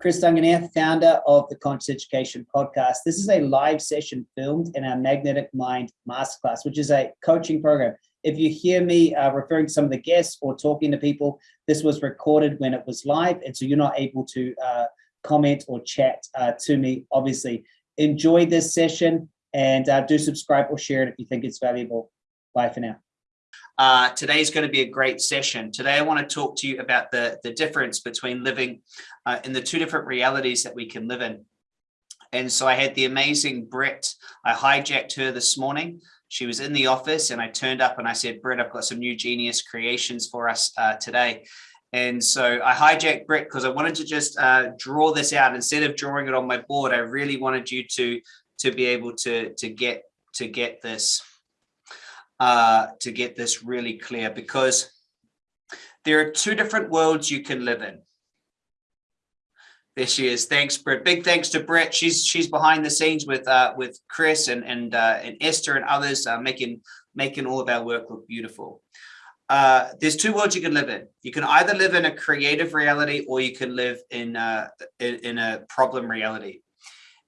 Chris Duncan here, founder of the Conscious Education Podcast. This is a live session filmed in our Magnetic Mind Masterclass, which is a coaching program. If you hear me uh, referring to some of the guests or talking to people, this was recorded when it was live, and so you're not able to uh, comment or chat uh, to me, obviously. Enjoy this session and uh, do subscribe or share it if you think it's valuable. Bye for now. Uh, today is going to be a great session. Today, I want to talk to you about the, the difference between living uh, in the two different realities that we can live in. And so I had the amazing Brett. I hijacked her this morning. She was in the office and I turned up and I said, Brett, I've got some new genius creations for us uh, today. And so I hijacked Brett because I wanted to just uh, draw this out. Instead of drawing it on my board, I really wanted you to, to be able to, to, get, to get this uh, to get this really clear because there are two different worlds you can live in. There she is. Thanks, Brett. Big thanks to Brett. She's she's behind the scenes with uh, with Chris and and uh, and Esther and others, uh, making making all of our work look beautiful. Uh, there's two worlds you can live in. You can either live in a creative reality or you can live in uh, in, in a problem reality.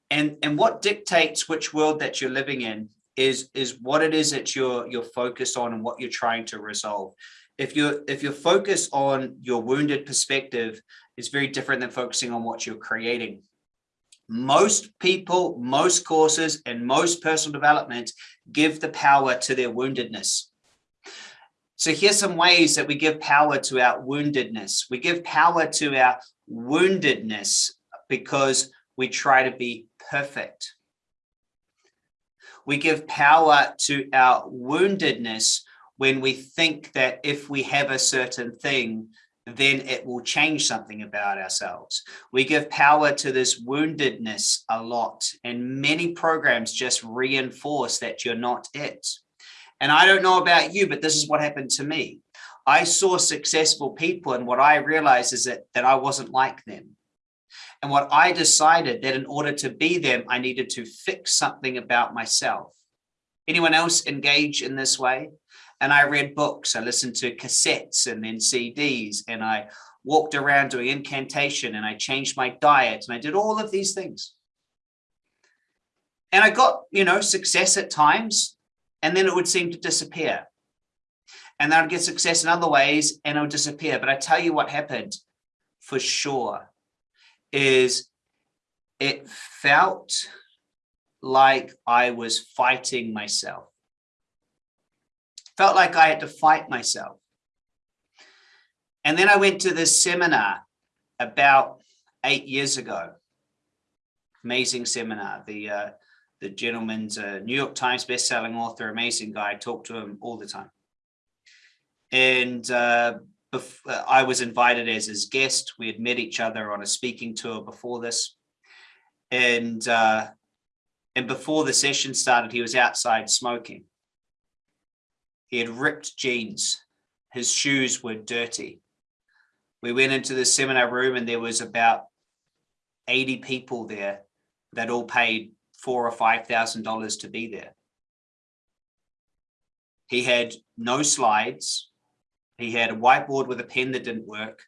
And and what dictates which world that you're living in is is what it is that you're you're focused on and what you're trying to resolve. If you're if you're focused on your wounded perspective it's very different than focusing on what you're creating. Most people most courses and most personal development give the power to their woundedness. So here's some ways that we give power to our woundedness. We give power to our woundedness because we try to be perfect we give power to our woundedness when we think that if we have a certain thing, then it will change something about ourselves. We give power to this woundedness a lot and many programs just reinforce that you're not it. And I don't know about you, but this is what happened to me. I saw successful people and what I realized is that, that I wasn't like them. And what I decided that in order to be them, I needed to fix something about myself. Anyone else engage in this way? And I read books, I listened to cassettes and then CDs, and I walked around doing incantation and I changed my diet and I did all of these things. And I got, you know, success at times, and then it would seem to disappear. And then I'd get success in other ways and it would disappear. But I tell you what happened for sure is it felt like I was fighting myself. Felt like I had to fight myself. And then I went to this seminar about eight years ago. Amazing seminar. The uh, the gentleman's a New York Times best-selling author, amazing guy. I talk to him all the time. And uh, I was invited as his guest. We had met each other on a speaking tour before this. And, uh, and before the session started, he was outside smoking. He had ripped jeans. His shoes were dirty. We went into the seminar room and there was about 80 people there that all paid four or five thousand dollars to be there. He had no slides, he had a whiteboard with a pen that didn't work.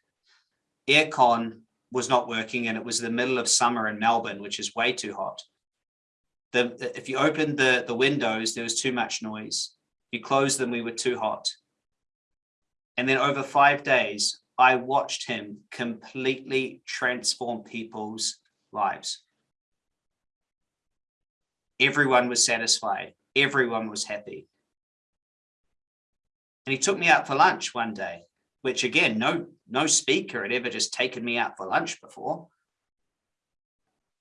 Aircon was not working and it was the middle of summer in Melbourne, which is way too hot. The, if you opened the, the windows, there was too much noise. You closed them, we were too hot. And then over five days, I watched him completely transform people's lives. Everyone was satisfied. Everyone was happy. And he took me out for lunch one day, which again, no, no speaker had ever just taken me out for lunch before.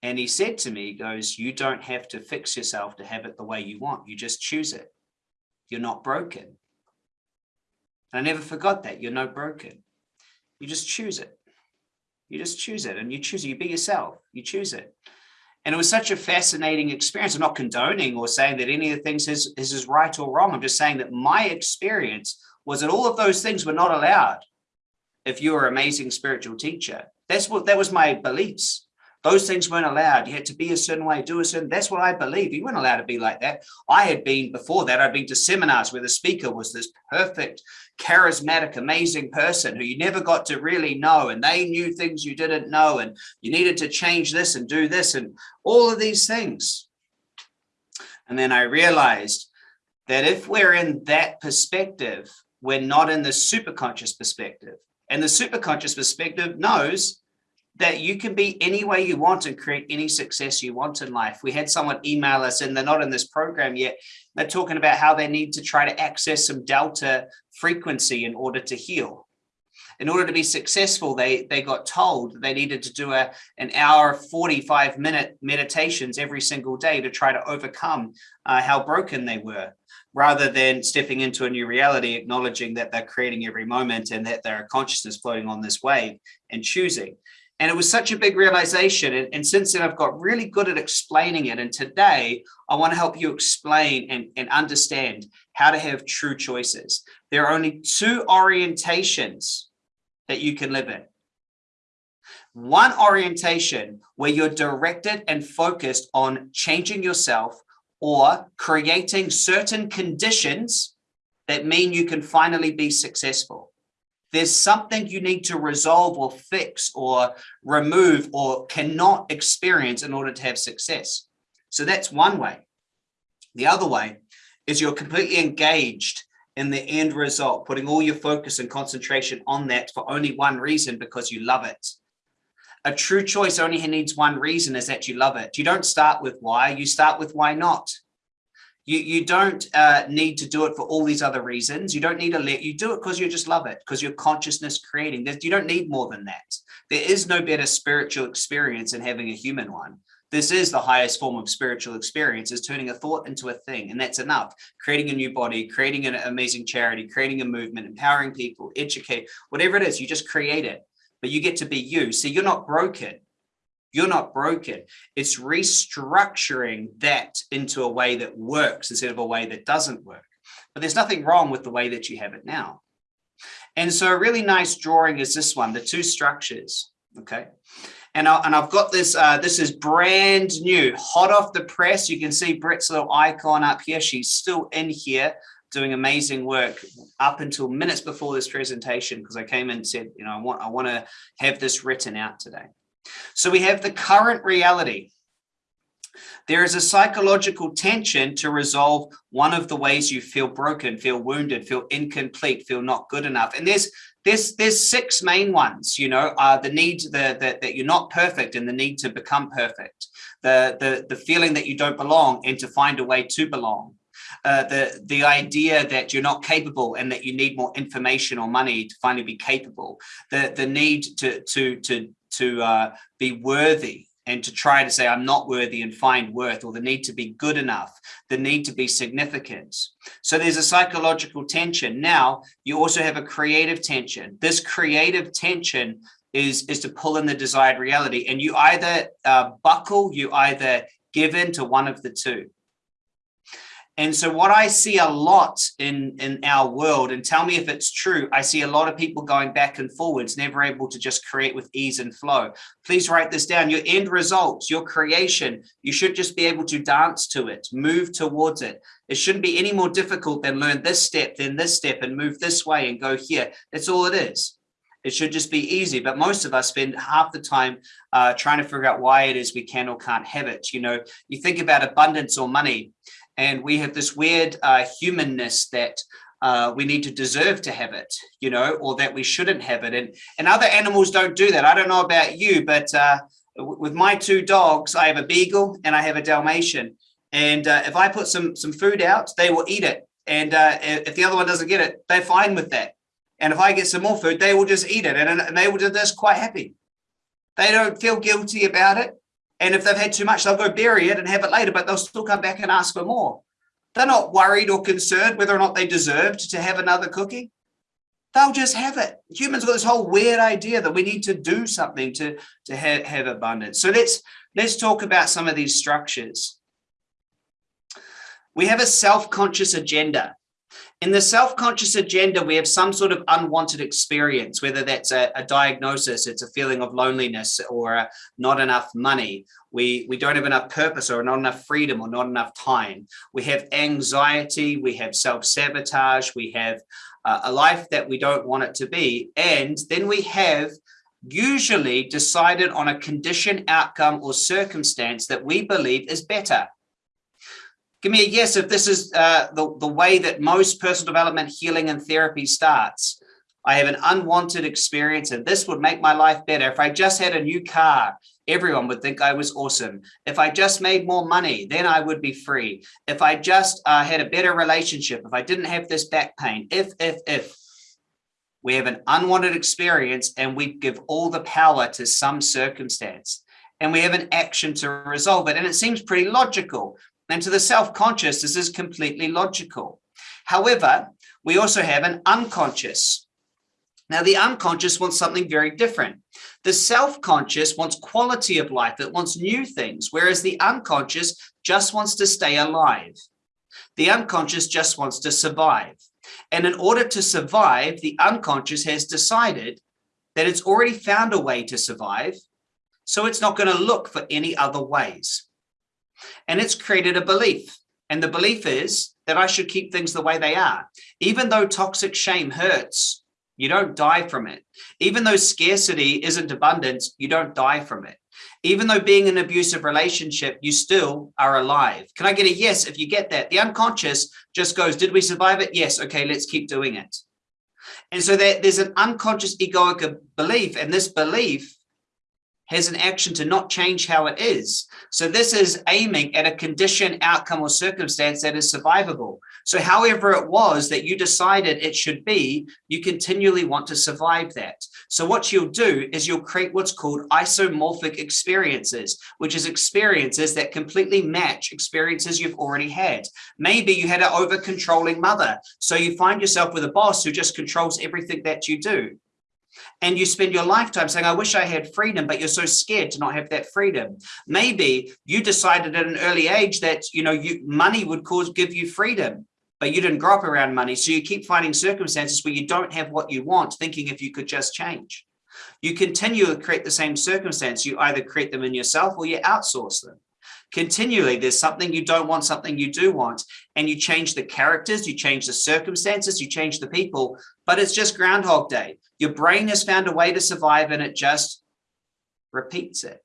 And he said to me, he goes, you don't have to fix yourself to have it the way you want. You just choose it. You're not broken. And I never forgot that. You're not broken. You just choose it. You just choose it and you choose it. You be yourself. You choose it. And it was such a fascinating experience. I'm not condoning or saying that any of the things is, is, is right or wrong. I'm just saying that my experience was that all of those things were not allowed if you were an amazing spiritual teacher. That's what that was my beliefs. Those things weren't allowed. You had to be a certain way, do a certain, that's what I believe. You weren't allowed to be like that. I had been before that, I'd been to seminars where the speaker was this perfect, charismatic, amazing person who you never got to really know. And they knew things you didn't know. And you needed to change this and do this and all of these things. And then I realized that if we're in that perspective, we're not in the superconscious perspective. And the superconscious perspective knows that you can be any way you want and create any success you want in life. We had someone email us and they're not in this program yet. They're talking about how they need to try to access some delta frequency in order to heal. In order to be successful, they, they got told they needed to do a, an hour, 45 minute meditations every single day to try to overcome uh, how broken they were rather than stepping into a new reality, acknowledging that they're creating every moment and that they're a consciousness floating on this wave and choosing. And it was such a big realization. And, and, since then, I've got really good at explaining it. And today, I want to help you explain and, and understand how to have true choices. There are only two orientations that you can live in. One orientation where you're directed and focused on changing yourself or creating certain conditions that mean you can finally be successful. There's something you need to resolve or fix or remove or cannot experience in order to have success. So that's one way. The other way is you're completely engaged in the end result, putting all your focus and concentration on that for only one reason, because you love it a true choice only needs one reason is that you love it. You don't start with why, you start with why not. You, you don't uh, need to do it for all these other reasons. You don't need to let you do it because you just love it, because you're consciousness creating. You don't need more than that. There is no better spiritual experience than having a human one. This is the highest form of spiritual experience is turning a thought into a thing. And that's enough. Creating a new body, creating an amazing charity, creating a movement, empowering people, educate, whatever it is, you just create it but you get to be you. So you're not broken. You're not broken. It's restructuring that into a way that works instead of a way that doesn't work. But there's nothing wrong with the way that you have it now. And so a really nice drawing is this one, the two structures, okay? And, I, and I've got this, uh, this is brand new, hot off the press. You can see Brett's little icon up here. She's still in here doing amazing work up until minutes before this presentation because I came in and said, you know, I want I want to have this written out today. So we have the current reality. There is a psychological tension to resolve one of the ways you feel broken, feel wounded, feel incomplete, feel not good enough. And there's there's there's six main ones, you know, uh, the need the, that you're not perfect and the need to become perfect, the, the, the feeling that you don't belong and to find a way to belong, uh, the the idea that you're not capable and that you need more information or money to finally be capable, the the need to to to to uh, be worthy and to try to say I'm not worthy and find worth or the need to be good enough, the need to be significant. So there's a psychological tension. Now you also have a creative tension. This creative tension is, is to pull in the desired reality and you either uh, buckle, you either give in to one of the two. And so what I see a lot in, in our world, and tell me if it's true, I see a lot of people going back and forwards, never able to just create with ease and flow. Please write this down. Your end results, your creation, you should just be able to dance to it, move towards it. It shouldn't be any more difficult than learn this step, then this step, and move this way and go here. That's all it is. It should just be easy. But most of us spend half the time uh, trying to figure out why it is we can or can't have it. You know, you think about abundance or money and we have this weird uh, humanness that uh, we need to deserve to have it, you know, or that we shouldn't have it. And, and other animals don't do that. I don't know about you, but uh, with my two dogs, I have a beagle and I have a Dalmatian. And uh, if I put some, some food out, they will eat it. And uh, if the other one doesn't get it, they're fine with that. And if I get some more food, they will just eat it. And, and they will do this quite happy. They don't feel guilty about it. And if they've had too much, they'll go bury it and have it later, but they'll still come back and ask for more. They're not worried or concerned whether or not they deserved to have another cookie. They'll just have it. Humans got this whole weird idea that we need to do something to, to have, have abundance. So let's, let's talk about some of these structures. We have a self-conscious agenda. In the self-conscious agenda, we have some sort of unwanted experience, whether that's a, a diagnosis, it's a feeling of loneliness or uh, not enough money. We, we don't have enough purpose or not enough freedom or not enough time. We have anxiety, we have self-sabotage, we have uh, a life that we don't want it to be. And then we have usually decided on a condition, outcome or circumstance that we believe is better. Give me a yes if this is uh, the, the way that most personal development, healing and therapy starts. I have an unwanted experience and this would make my life better. If I just had a new car, everyone would think I was awesome. If I just made more money, then I would be free. If I just uh, had a better relationship, if I didn't have this back pain, if, if, if. We have an unwanted experience and we give all the power to some circumstance and we have an action to resolve it. And it seems pretty logical. And to the self-conscious, this is completely logical. However, we also have an unconscious. Now, the unconscious wants something very different. The self-conscious wants quality of life. It wants new things, whereas the unconscious just wants to stay alive. The unconscious just wants to survive. And in order to survive, the unconscious has decided that it's already found a way to survive, so it's not going to look for any other ways. And it's created a belief. And the belief is that I should keep things the way they are. Even though toxic shame hurts, you don't die from it. Even though scarcity isn't abundance, you don't die from it. Even though being in an abusive relationship, you still are alive. Can I get a yes if you get that? The unconscious just goes, did we survive it? Yes. Okay, let's keep doing it. And so that there's an unconscious egoic belief, and this belief has an action to not change how it is. So this is aiming at a condition, outcome, or circumstance that is survivable. So however it was that you decided it should be, you continually want to survive that. So what you'll do is you'll create what's called isomorphic experiences, which is experiences that completely match experiences you've already had. Maybe you had an over controlling mother. So you find yourself with a boss who just controls everything that you do and you spend your lifetime saying, I wish I had freedom, but you're so scared to not have that freedom. Maybe you decided at an early age that, you know, you money would cause give you freedom, but you didn't grow up around money. So you keep finding circumstances where you don't have what you want, thinking if you could just change. You continue to create the same circumstance. You either create them in yourself or you outsource them continually there's something you don't want something you do want and you change the characters you change the circumstances you change the people but it's just groundhog day. Your brain has found a way to survive and it just repeats it.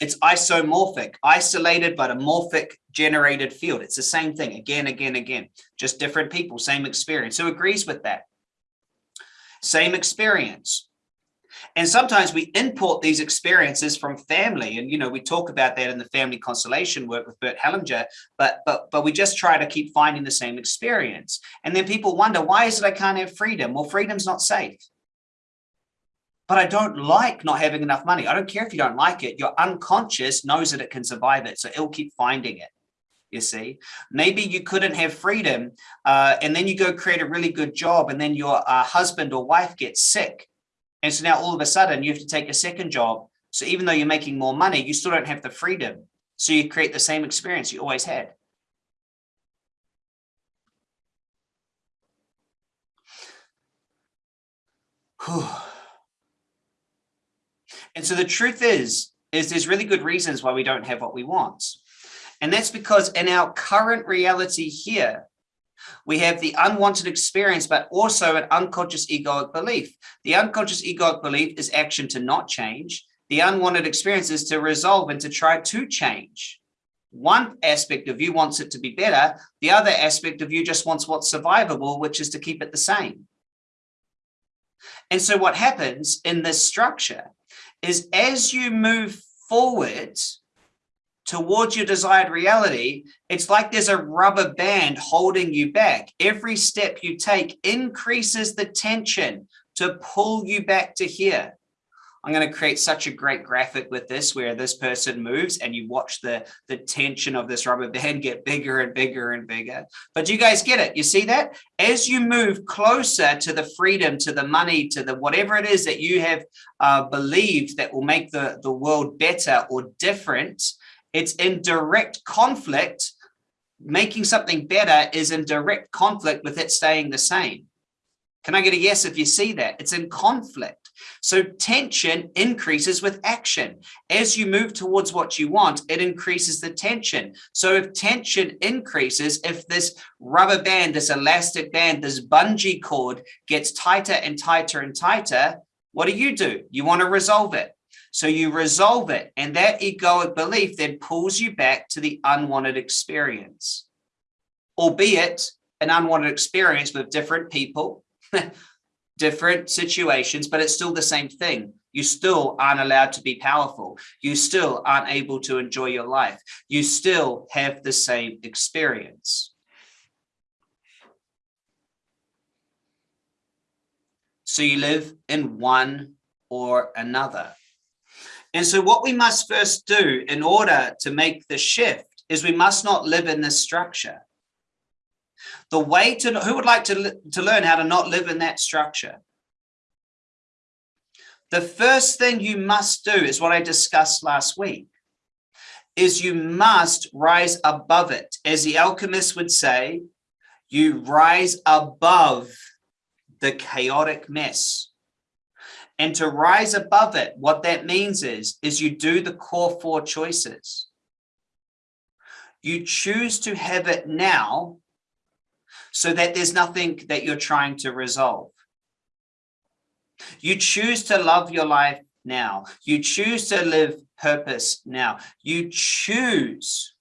It's isomorphic isolated but a morphic generated field. It's the same thing again again again. Just different people same experience. Who agrees with that? Same experience and sometimes we import these experiences from family. And, you know, we talk about that in the family constellation work with Bert Hellinger, but, but, but we just try to keep finding the same experience. And then people wonder, why is it I can't have freedom? Well, freedom's not safe. But I don't like not having enough money. I don't care if you don't like it. Your unconscious knows that it can survive it. So it'll keep finding it you see maybe you couldn't have freedom uh, and then you go create a really good job and then your uh, husband or wife gets sick and so now all of a sudden you have to take a second job. So even though you're making more money, you still don't have the freedom. So you create the same experience you always had. And so the truth is, is there's really good reasons why we don't have what we want. And that's because in our current reality here, we have the unwanted experience, but also an unconscious egoic belief. The unconscious egoic belief is action to not change. The unwanted experience is to resolve and to try to change. One aspect of you wants it to be better. The other aspect of you just wants what's survivable, which is to keep it the same. And so what happens in this structure is as you move forward, towards your desired reality, it's like there's a rubber band holding you back. Every step you take increases the tension to pull you back to here. I'm going to create such a great graphic with this where this person moves and you watch the, the tension of this rubber band get bigger and bigger and bigger. But you guys get it? You see that? As you move closer to the freedom, to the money, to the whatever it is that you have uh, believed that will make the, the world better or different, it's in direct conflict making something better is in direct conflict with it staying the same. Can I get a yes if you see that? It's in conflict. So tension increases with action. As you move towards what you want, it increases the tension. So if tension increases, if this rubber band, this elastic band, this bungee cord gets tighter and tighter and tighter, what do you do? You want to resolve it. So you resolve it and that egoic belief then pulls you back to the unwanted experience, albeit an unwanted experience with different people, different situations, but it's still the same thing. You still aren't allowed to be powerful. You still aren't able to enjoy your life. You still have the same experience. So you live in one or another. And so what we must first do in order to make the shift is we must not live in this structure. The way to, who would like to, to learn how to not live in that structure? The first thing you must do is what I discussed last week, is you must rise above it. As the alchemist would say, you rise above the chaotic mess. And to rise above it, what that means is, is you do the core four choices. You choose to have it now so that there's nothing that you're trying to resolve. You choose to love your life now. You choose to live purpose now. You choose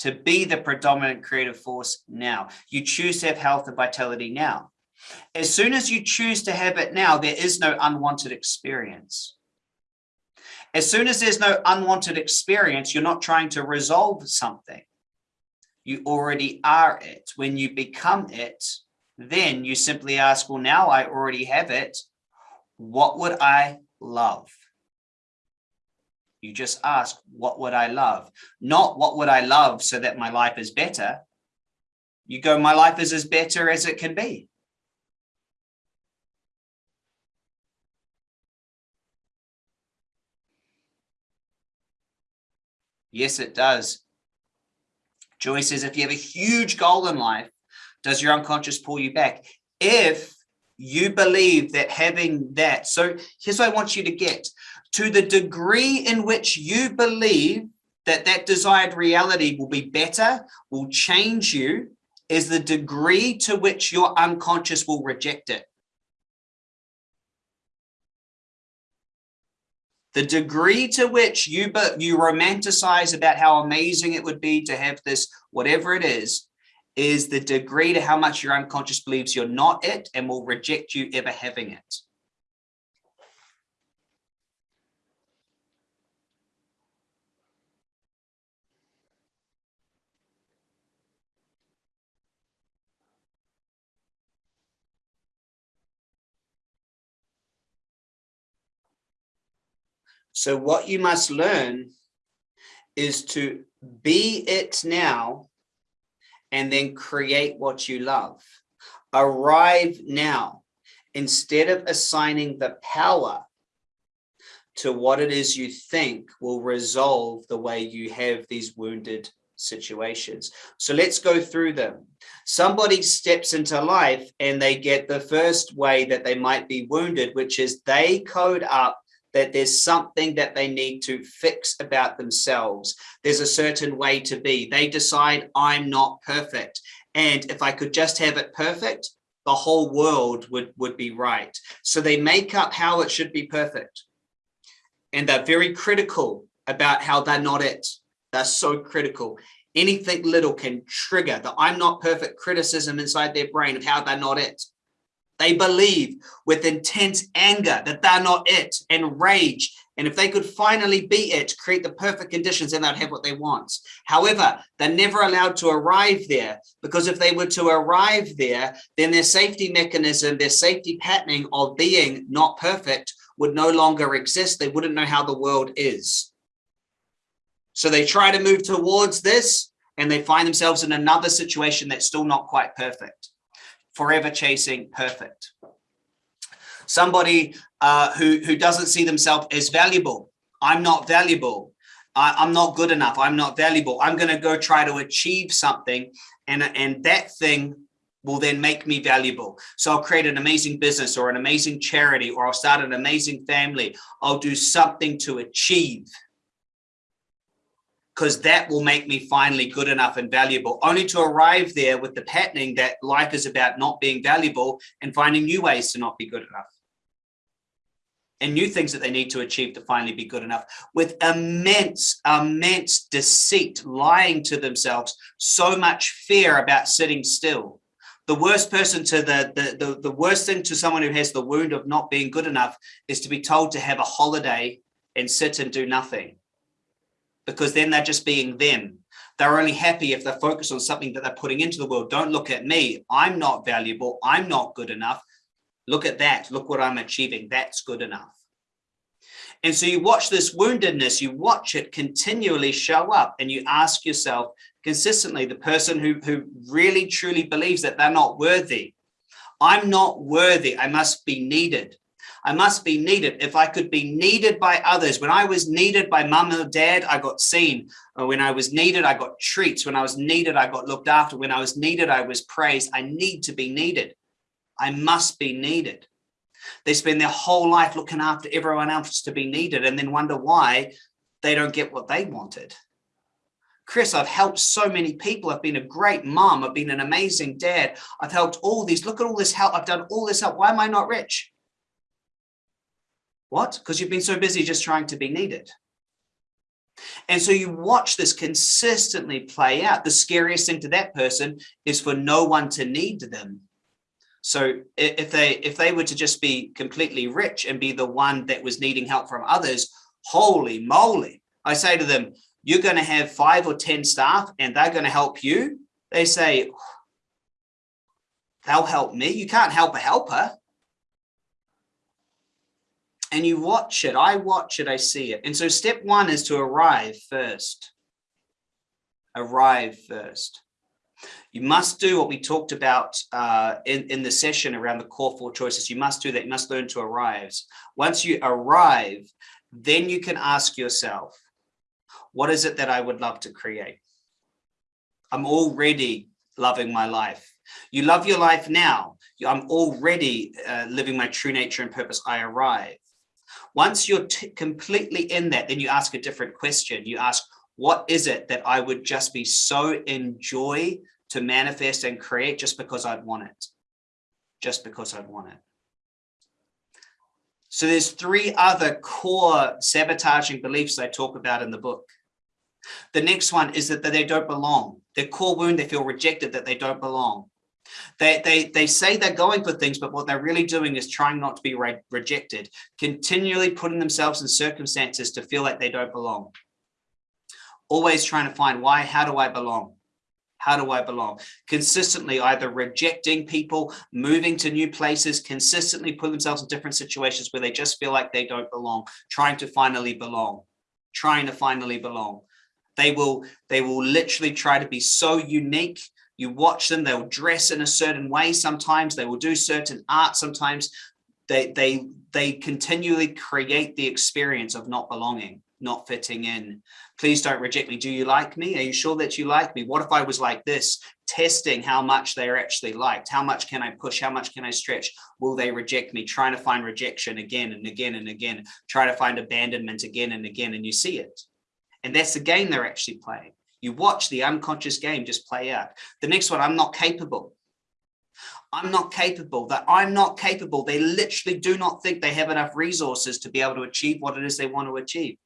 to be the predominant creative force now. You choose to have health and vitality now. As soon as you choose to have it now, there is no unwanted experience. As soon as there's no unwanted experience, you're not trying to resolve something. You already are it. When you become it, then you simply ask, well, now I already have it. What would I love? You just ask, what would I love? Not what would I love so that my life is better. You go, my life is as better as it can be. Yes, it does. Joy says, if you have a huge goal in life, does your unconscious pull you back? If you believe that having that, so here's what I want you to get. To the degree in which you believe that that desired reality will be better, will change you, is the degree to which your unconscious will reject it. The degree to which you but you romanticize about how amazing it would be to have this whatever it is is the degree to how much your unconscious believes you're not it and will reject you ever having it So what you must learn is to be it now and then create what you love. Arrive now instead of assigning the power to what it is you think will resolve the way you have these wounded situations. So let's go through them. Somebody steps into life and they get the first way that they might be wounded, which is they code up that there's something that they need to fix about themselves. There's a certain way to be. They decide I'm not perfect. And if I could just have it perfect, the whole world would, would be right. So they make up how it should be perfect. And they're very critical about how they're not it. They're so critical. Anything little can trigger the I'm not perfect criticism inside their brain of how they're not it. They believe with intense anger that they're not it and rage. And if they could finally be it, create the perfect conditions, then they'd have what they want. However, they're never allowed to arrive there because if they were to arrive there, then their safety mechanism, their safety patterning of being not perfect would no longer exist. They wouldn't know how the world is. So they try to move towards this and they find themselves in another situation that's still not quite perfect forever chasing perfect. Somebody uh, who, who doesn't see themselves as valuable. I'm not valuable. I, I'm not good enough. I'm not valuable. I'm going to go try to achieve something. And, and that thing will then make me valuable. So I'll create an amazing business or an amazing charity, or I'll start an amazing family. I'll do something to achieve because that will make me finally good enough and valuable, only to arrive there with the patterning that life is about not being valuable and finding new ways to not be good enough. And new things that they need to achieve to finally be good enough. With immense, immense deceit, lying to themselves, so much fear about sitting still. The worst person to the, the, the, the worst thing to someone who has the wound of not being good enough is to be told to have a holiday and sit and do nothing because then they're just being them. They're only happy if they're focused on something that they're putting into the world. Don't look at me. I'm not valuable. I'm not good enough. Look at that. Look what I'm achieving. That's good enough. And so you watch this woundedness, you watch it continually show up and you ask yourself consistently, the person who, who really truly believes that they're not worthy. I'm not worthy. I must be needed. I must be needed. If I could be needed by others, when I was needed by mum or dad, I got seen. Uh, when I was needed, I got treats. When I was needed, I got looked after. When I was needed, I was praised. I need to be needed. I must be needed. They spend their whole life looking after everyone else to be needed and then wonder why they don't get what they wanted. Chris, I've helped so many people. I've been a great mom. I've been an amazing dad. I've helped all these. Look at all this help. I've done all this help. Why am I not rich? What? Because you've been so busy just trying to be needed. And so you watch this consistently play out. The scariest thing to that person is for no one to need them. So if they if they were to just be completely rich and be the one that was needing help from others, holy moly, I say to them, you're going to have five or 10 staff and they're going to help you. They say, they'll help me. You can't help a helper and you watch it. I watch it, I see it. And so step one is to arrive first. Arrive first. You must do what we talked about uh, in, in the session around the core four choices. You must do that. You must learn to arrive. Once you arrive, then you can ask yourself, what is it that I would love to create? I'm already loving my life. You love your life now. I'm already uh, living my true nature and purpose. I arrive. Once you're completely in that, then you ask a different question. You ask, what is it that I would just be so enjoy to manifest and create just because I'd want it? Just because I'd want it. So there's three other core sabotaging beliefs I talk about in the book. The next one is that, that they don't belong. Their core wound, they feel rejected, that they don't belong. They, they, they say they're going for things, but what they're really doing is trying not to be re rejected, continually putting themselves in circumstances to feel like they don't belong. Always trying to find why, how do I belong? How do I belong? Consistently either rejecting people, moving to new places, consistently put themselves in different situations where they just feel like they don't belong, trying to finally belong, trying to finally belong. They will, they will literally try to be so unique you watch them, they'll dress in a certain way. Sometimes they will do certain art. Sometimes they, they, they continually create the experience of not belonging, not fitting in. Please don't reject me. Do you like me? Are you sure that you like me? What if I was like this? Testing how much they're actually liked. How much can I push? How much can I stretch? Will they reject me? Trying to find rejection again and again and again. Try to find abandonment again and again. And you see it. And that's the game they're actually playing. You watch the unconscious game just play out. The next one, I'm not capable. I'm not capable, that I'm not capable. They literally do not think they have enough resources to be able to achieve what it is they want to achieve.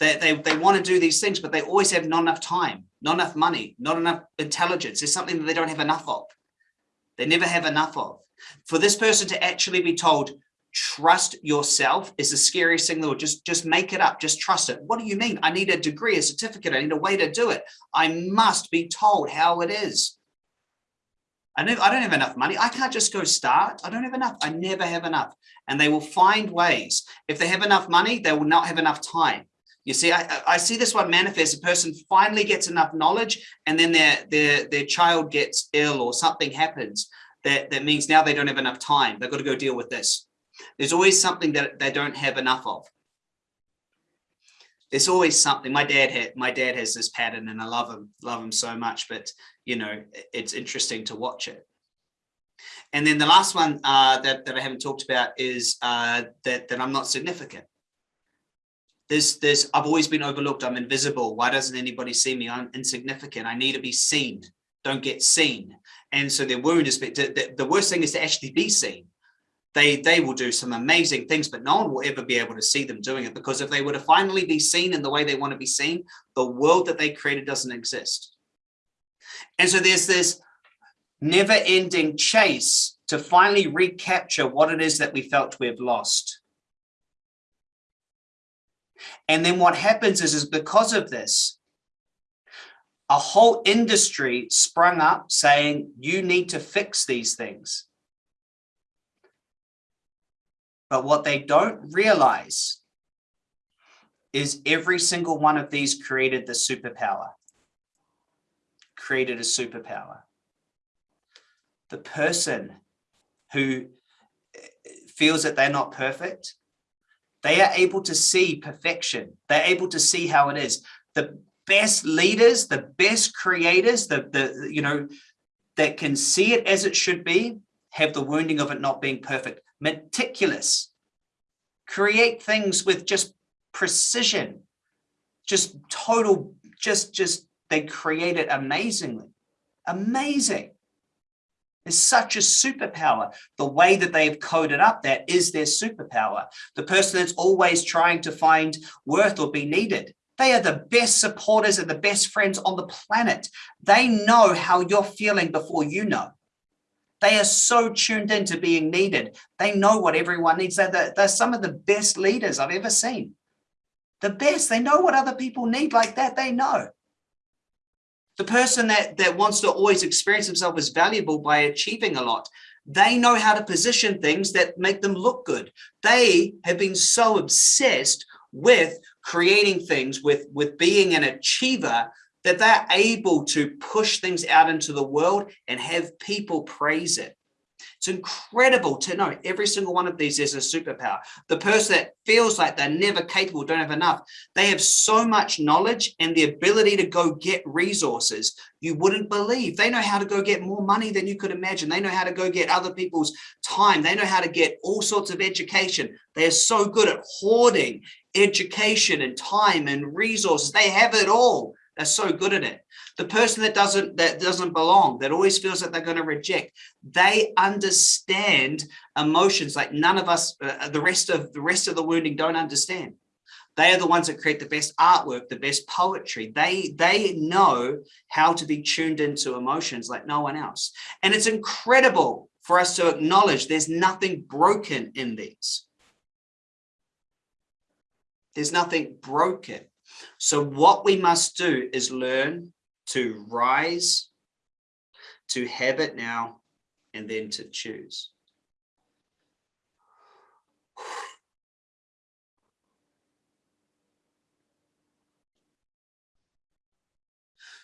They, they, they want to do these things, but they always have not enough time, not enough money, not enough intelligence. It's something that they don't have enough of. They never have enough of. For this person to actually be told, trust yourself is the scariest thing though just just make it up. Just trust it. What do you mean? I need a degree a certificate. I need a way to do it. I must be told how it is. I know i don't have enough money. I can't just go start. I don't have enough. I never have enough. And they will find ways. If they have enough money they will not have enough time. You see i i see this one manifest. A person finally gets enough knowledge and then their their their child gets ill or something happens that that means now they don't have enough time. They've got to go deal with this there's always something that they don't have enough of. there's always something. My dad had my dad has this pattern and i love him love him so much but you know it's interesting to watch it. And then the last one uh, that, that i haven't talked about is uh, that that i'm not significant. There's there's i've always been overlooked. I'm invisible. Why doesn't anybody see me? I'm insignificant. I need to be seen. Don't get seen. And so their wound is the, the worst thing is to actually be seen they they will do some amazing things but no one will ever be able to see them doing it because if they were to finally be seen in the way they want to be seen the world that they created doesn't exist. And so there's this never-ending chase to finally recapture what it is that we felt we have lost. And then what happens is is because of this a whole industry sprung up saying you need to fix these things but what they don't realize is every single one of these created the superpower, created a superpower. The person who eh, feels that they're not perfect, they are able to see perfection. They're able to see how it is. The best leaders, the best creators, the, the you know, that can see it as it should be, have the wounding of it not being perfect meticulous, create things with just precision, just total, just, just, they create it amazingly, amazing. It's such a superpower. The way that they've coded up that is their superpower. The person that's always trying to find worth or be needed. They are the best supporters and the best friends on the planet. They know how you're feeling before you know. They are so tuned into being needed. They know what everyone needs. They're, the, they're some of the best leaders I've ever seen. The best. They know what other people need like that. They know. The person that, that wants to always experience himself as valuable by achieving a lot, they know how to position things that make them look good. They have been so obsessed with creating things, with, with being an achiever that they're able to push things out into the world and have people praise it. It's incredible to know every single one of these is a superpower. The person that feels like they're never capable, don't have enough, they have so much knowledge and the ability to go get resources you wouldn't believe. They know how to go get more money than you could imagine. They know how to go get other people's time. They know how to get all sorts of education. They are so good at hoarding education and time and resources. They have it all they're so good at it. The person that doesn't that doesn't belong, that always feels that they're going to reject, they understand emotions like none of us, uh, the rest of the rest of the wounding don't understand. They are the ones that create the best artwork, the best poetry. They they know how to be tuned into emotions like no one else. And it's incredible for us to acknowledge there's nothing broken in these. There's nothing broken. So what we must do is learn to rise, to have it now, and then to choose.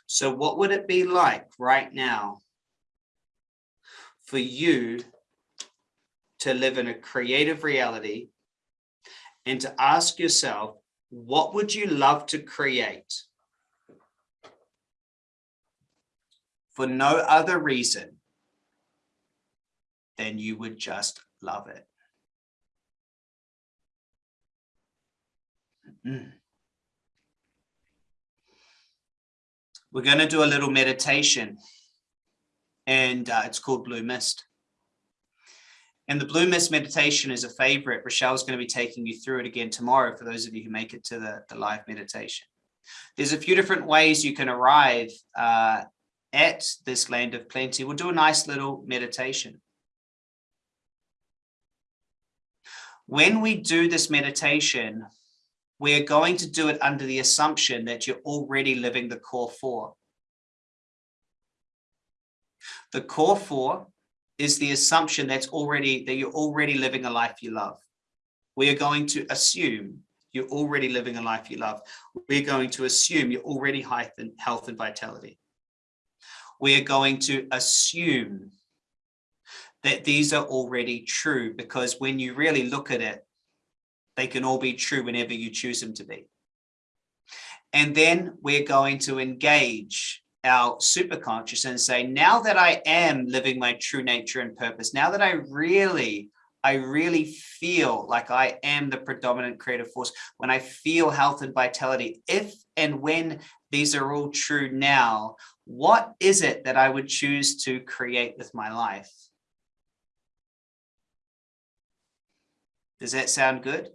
So what would it be like right now for you to live in a creative reality and to ask yourself, what would you love to create? For no other reason than you would just love it. Mm. We're going to do a little meditation and uh, it's called Blue Mist. And the Blue Mist meditation is a favorite. Rochelle's going to be taking you through it again tomorrow for those of you who make it to the, the live meditation. There's a few different ways you can arrive uh, at this land of plenty. We'll do a nice little meditation. When we do this meditation, we're going to do it under the assumption that you're already living the core four. The core four is the assumption that's already that you're already living a life you love. We are going to assume you're already living a life you love. We're going to assume you're already health and vitality. We are going to assume that these are already true because when you really look at it, they can all be true whenever you choose them to be. And then we're going to engage our superconscious and say, now that I am living my true nature and purpose, now that I really, I really feel like I am the predominant creative force, when I feel health and vitality, if and when these are all true now, what is it that I would choose to create with my life? Does that sound good?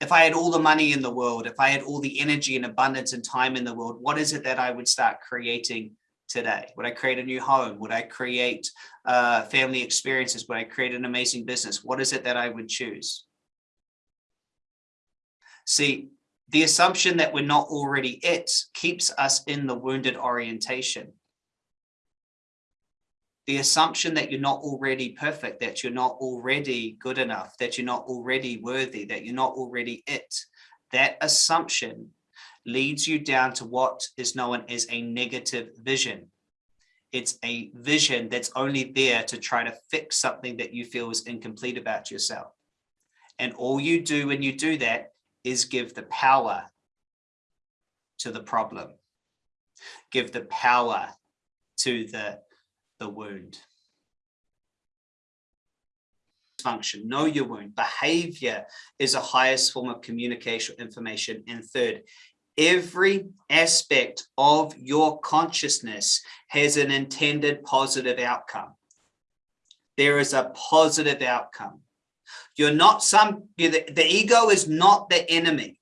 If I had all the money in the world, if I had all the energy and abundance and time in the world, what is it that I would start creating today? Would I create a new home? Would I create uh, family experiences? Would I create an amazing business? What is it that I would choose? See, the assumption that we're not already it keeps us in the wounded orientation the assumption that you're not already perfect, that you're not already good enough, that you're not already worthy, that you're not already it, that assumption leads you down to what is known as a negative vision. It's a vision that's only there to try to fix something that you feel is incomplete about yourself. And all you do when you do that is give the power to the problem. Give the power to the the wound. Function, know your wound. Behavior is a highest form of communication information. And third, every aspect of your consciousness has an intended positive outcome. There is a positive outcome. You're not some, you're the, the ego is not the enemy.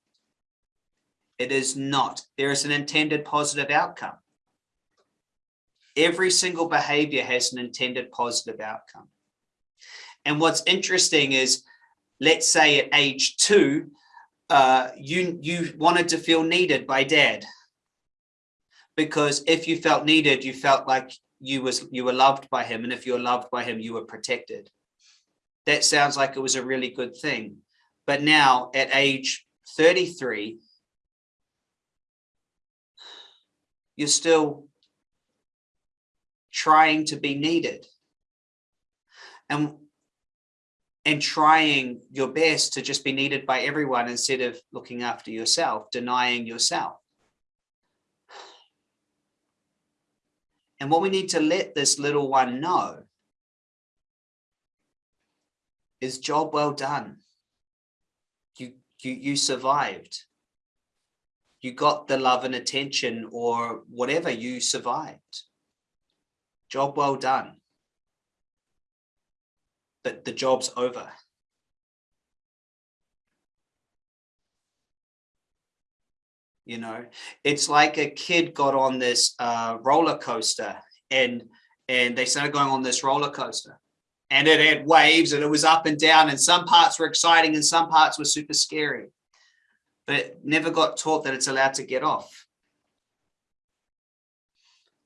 It is not. There is an intended positive outcome every single behavior has an intended positive outcome. And what's interesting is, let's say at age two, uh, you, you wanted to feel needed by dad. Because if you felt needed, you felt like you was you were loved by him. And if you were loved by him, you were protected. That sounds like it was a really good thing. But now at age 33, you're still trying to be needed and and trying your best to just be needed by everyone instead of looking after yourself, denying yourself. And what we need to let this little one know is job well done. You, you, you survived. You got the love and attention or whatever, you survived. Job well done. But the job's over. You know, it's like a kid got on this uh, roller coaster and and they started going on this roller coaster and it had waves and it was up and down and some parts were exciting and some parts were super scary but never got taught that it's allowed to get off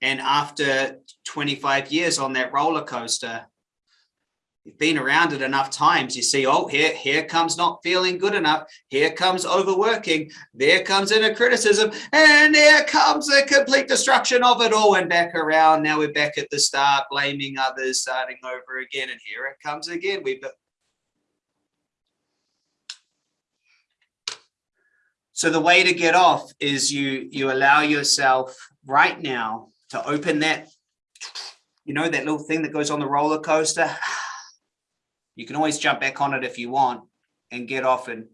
and after 25 years on that roller coaster, you've been around it enough times, you see, oh, here, here comes not feeling good enough. Here comes overworking. There comes inner criticism. And there comes a complete destruction of it all and back around. Now we're back at the start, blaming others, starting over again. And here it comes again. We've So the way to get off is you you allow yourself right now to open that, you know, that little thing that goes on the roller coaster. You can always jump back on it if you want and get off and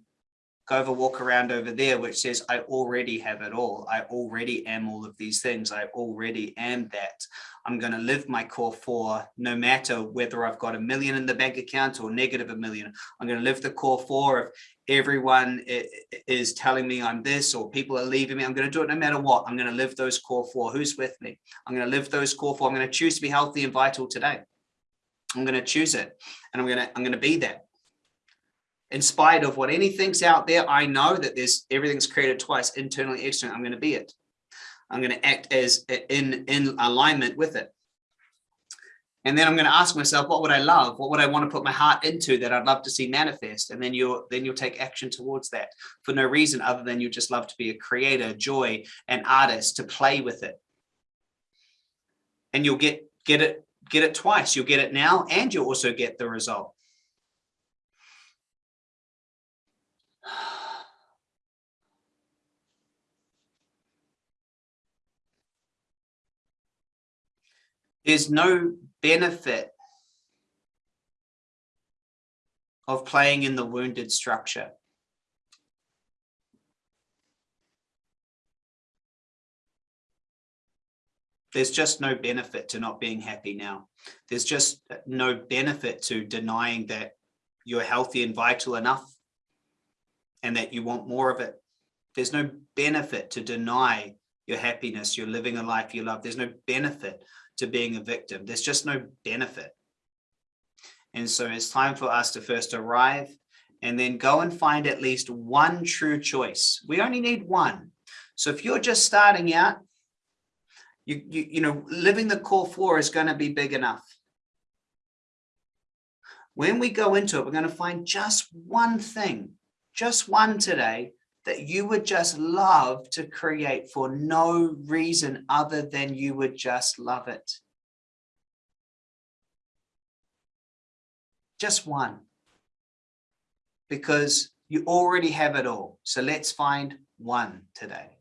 go over walk around over there, which says, I already have it all. I already am all of these things. I already am that. I'm going to live my core four, no matter whether I've got a million in the bank account or negative a million. I'm going to live the core four. If everyone is telling me I'm this or people are leaving me, I'm going to do it no matter what. I'm going to live those core four. Who's with me? I'm going to live those core four. I'm going to choose to be healthy and vital today. I'm going to choose it and I'm going to, I'm going to be that in spite of what anything's out there, I know that there's everything's created twice, internally, externally. I'm going to be it. I'm going to act as in, in alignment with it. And then I'm going to ask myself, what would I love? What would I want to put my heart into that I'd love to see manifest? And then you'll then you'll take action towards that for no reason other than you just love to be a creator, joy, an artist, to play with it. And you'll get get it get it twice. You'll get it now, and you'll also get the result. There's no benefit of playing in the wounded structure. There's just no benefit to not being happy now. There's just no benefit to denying that you're healthy and vital enough and that you want more of it. There's no benefit to deny your happiness, you're living a life you love. There's no benefit to being a victim. There's just no benefit. And so it's time for us to first arrive and then go and find at least one true choice. We only need one. So if you're just starting out, you, you, you know, living the core four is going to be big enough. When we go into it, we're going to find just one thing, just one today that you would just love to create for no reason other than you would just love it. Just one. Because you already have it all. So let's find one today.